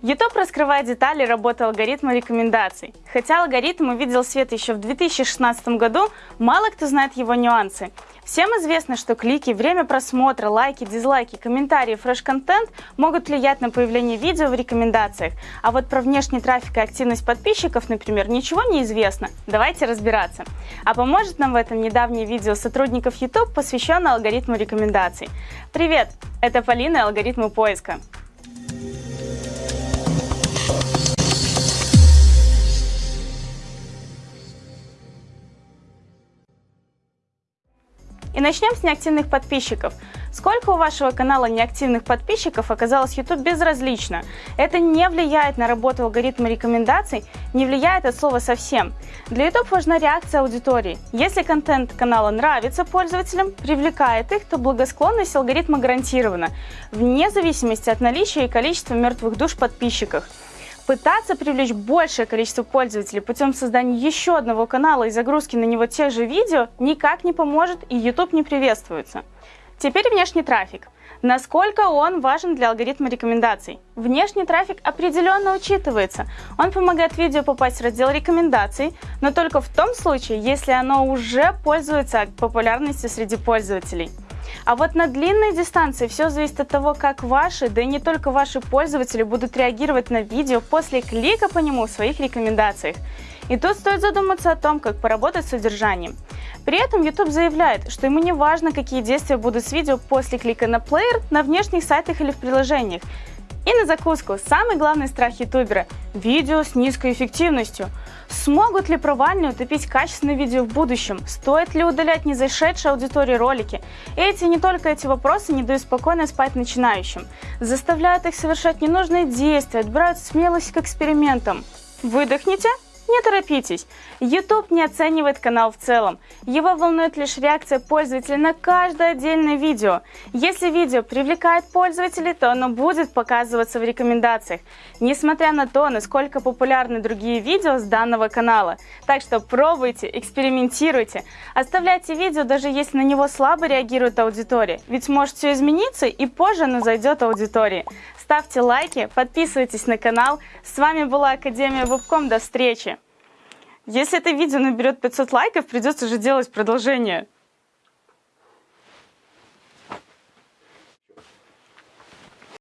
YouTube раскрывает детали работы алгоритма рекомендаций. Хотя алгоритм увидел свет еще в 2016 году, мало кто знает его нюансы. Всем известно, что клики, время просмотра, лайки, дизлайки, комментарии, фреш-контент могут влиять на появление видео в рекомендациях. А вот про внешний трафик и активность подписчиков, например, ничего не известно. Давайте разбираться. А поможет нам в этом недавнее видео сотрудников YouTube, посвященное алгоритму рекомендаций. Привет! Это Полина и алгоритмы поиска. И начнем с неактивных подписчиков. Сколько у вашего канала неактивных подписчиков оказалось YouTube безразлично. Это не влияет на работу алгоритма рекомендаций, не влияет от слова совсем. Для YouTube важна реакция аудитории. Если контент канала нравится пользователям, привлекает их, то благосклонность алгоритма гарантирована, вне зависимости от наличия и количества мертвых душ подписчиков. Пытаться привлечь большее количество пользователей путем создания еще одного канала и загрузки на него тех же видео никак не поможет и YouTube не приветствуется. Теперь внешний трафик. Насколько он важен для алгоритма рекомендаций? Внешний трафик определенно учитывается. Он помогает видео попасть в раздел рекомендаций, но только в том случае, если оно уже пользуется популярностью среди пользователей. А вот на длинной дистанции все зависит от того, как ваши, да и не только ваши пользователи будут реагировать на видео после клика по нему в своих рекомендациях. И тут стоит задуматься о том, как поработать с содержанием. При этом YouTube заявляет, что ему не важно, какие действия будут с видео после клика на плеер на внешних сайтах или в приложениях. И на закуску, самый главный страх ютубера – видео с низкой эффективностью – Смогут ли провальные утопить качественное видео в будущем? Стоит ли удалять незашедшие аудитории ролики? Эти не только эти вопросы не дают спокойно спать начинающим, заставляют их совершать ненужные действия, отбирают смелость к экспериментам. Выдохните не торопитесь. YouTube не оценивает канал в целом. Его волнует лишь реакция пользователя на каждое отдельное видео. Если видео привлекает пользователей, то оно будет показываться в рекомендациях, несмотря на то, насколько популярны другие видео с данного канала. Так что пробуйте, экспериментируйте. Оставляйте видео, даже если на него слабо реагирует аудитория. Ведь может все измениться и позже оно зайдет аудитории. Ставьте лайки, подписывайтесь на канал. С вами была Академия Вебком. До встречи! Если это видео наберет 500 лайков, придется же делать продолжение.